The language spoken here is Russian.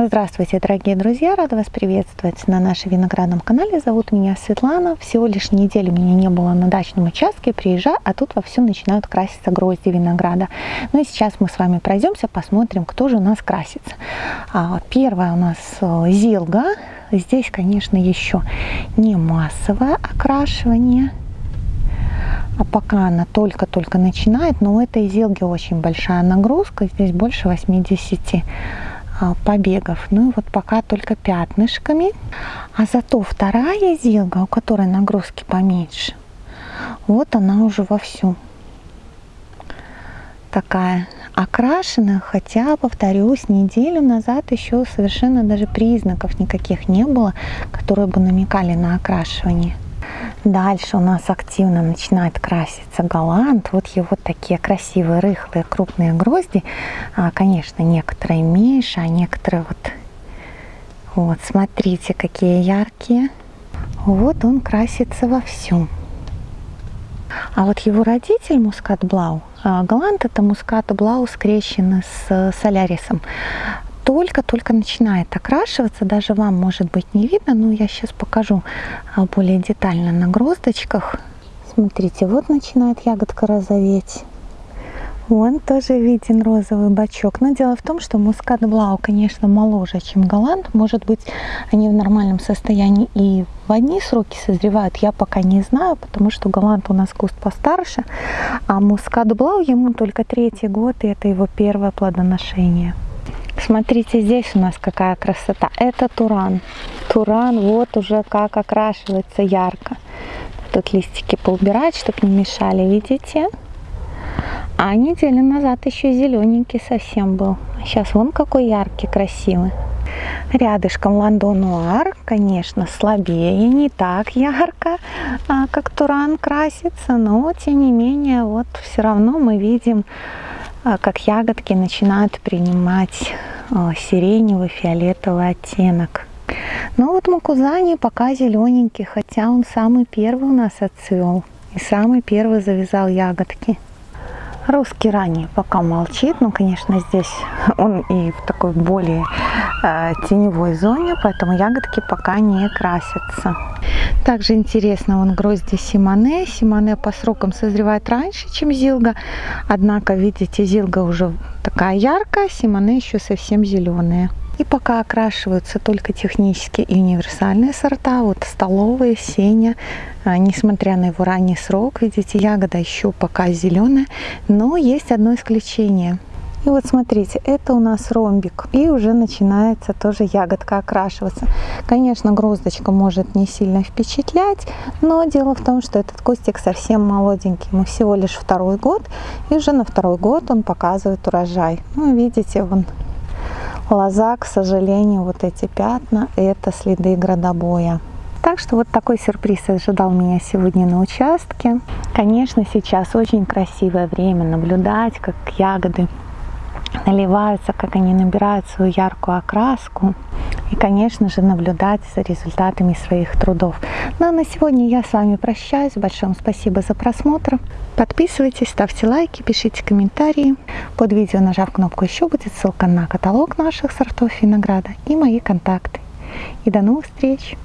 Здравствуйте, дорогие друзья! Рада вас приветствовать на нашем виноградном канале. Зовут меня Светлана. Всего лишь неделю меня не было на дачном участке. Приезжаю, а тут вовсю начинают краситься грозди винограда. Ну и сейчас мы с вами пройдемся, посмотрим, кто же у нас красится. А, первая у нас э, зилга. Здесь, конечно, еще не массовое окрашивание. А пока она только-только начинает, но у этой зилги очень большая нагрузка. Здесь больше 80 а, побегов. Ну и вот пока только пятнышками. А зато вторая зилга, у которой нагрузки поменьше, вот она уже вовсю такая окрашена, хотя, повторюсь, неделю назад еще совершенно даже признаков никаких не было, которые бы намекали на окрашивание. Дальше у нас активно начинает краситься голланд. Вот его такие красивые, рыхлые, крупные грозди. А, конечно, некоторые меньше, а некоторые вот... Вот, смотрите, какие яркие. Вот он красится вовсю. А вот его родитель Мускат Блау, а, Голланд это Мускат Блау скрещенный с Солярисом только-только начинает окрашиваться, даже вам может быть не видно, но я сейчас покажу а, более детально на гроздочках. Смотрите, вот начинает ягодка розоветь. Вон тоже виден розовый бачок. Но дело в том, что мускат блау, конечно, моложе, чем голланд. Может быть, они в нормальном состоянии и в одни сроки созревают. Я пока не знаю, потому что голланд у нас куст постарше. А мускат блау ему только третий год, и это его первое плодоношение. Смотрите, здесь у нас какая красота. Это туран. Туран вот уже как окрашивается ярко. Тут листики поубирать, чтобы не мешали, видите? А неделю назад еще зелененький совсем был. Сейчас вон какой яркий, красивый. Рядышком Ландонуар, конечно, слабее, не так ярко, а, как Туран красится, но тем не менее, вот все равно мы видим, а, как ягодки начинают принимать а, сиреневый, фиолетовый оттенок. Но вот Макузани пока зелененький, хотя он самый первый у нас отцвел и самый первый завязал ягодки. Русский ранний пока молчит, но, конечно, здесь он и в такой более э, теневой зоне, поэтому ягодки пока не красятся. Также интересно, он грозди Симоне. Симоне по срокам созревает раньше, чем Зилга. Однако, видите, Зилга уже такая яркая, Симоне еще совсем зеленые. И пока окрашиваются только технические и универсальные сорта, вот столовые, сеня, а, несмотря на его ранний срок, видите, ягода еще пока зеленая, но есть одно исключение. И вот смотрите, это у нас ромбик. И уже начинается тоже ягодка окрашиваться. Конечно, гроздочка может не сильно впечатлять, но дело в том, что этот кустик совсем молоденький. Ему всего лишь второй год. И уже на второй год он показывает урожай. Ну, видите, вон лоза, к сожалению, вот эти пятна, это следы градобоя. Так что вот такой сюрприз ожидал меня сегодня на участке. Конечно, сейчас очень красивое время наблюдать, как ягоды наливаются, как они набирают свою яркую окраску. И, конечно же, наблюдать за результатами своих трудов. Ну а на сегодня я с вами прощаюсь. Большое спасибо за просмотр. Подписывайтесь, ставьте лайки, пишите комментарии. Под видео, нажав кнопку «Еще», будет ссылка на каталог наших сортов винограда и мои контакты. И до новых встреч!